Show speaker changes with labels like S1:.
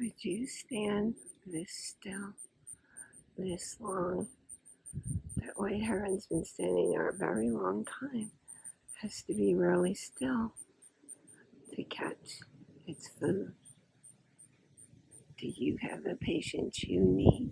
S1: Could you stand this still, this long? That white heron's been standing there a very long time. Has to be really still to catch its food. Do you have the patience you need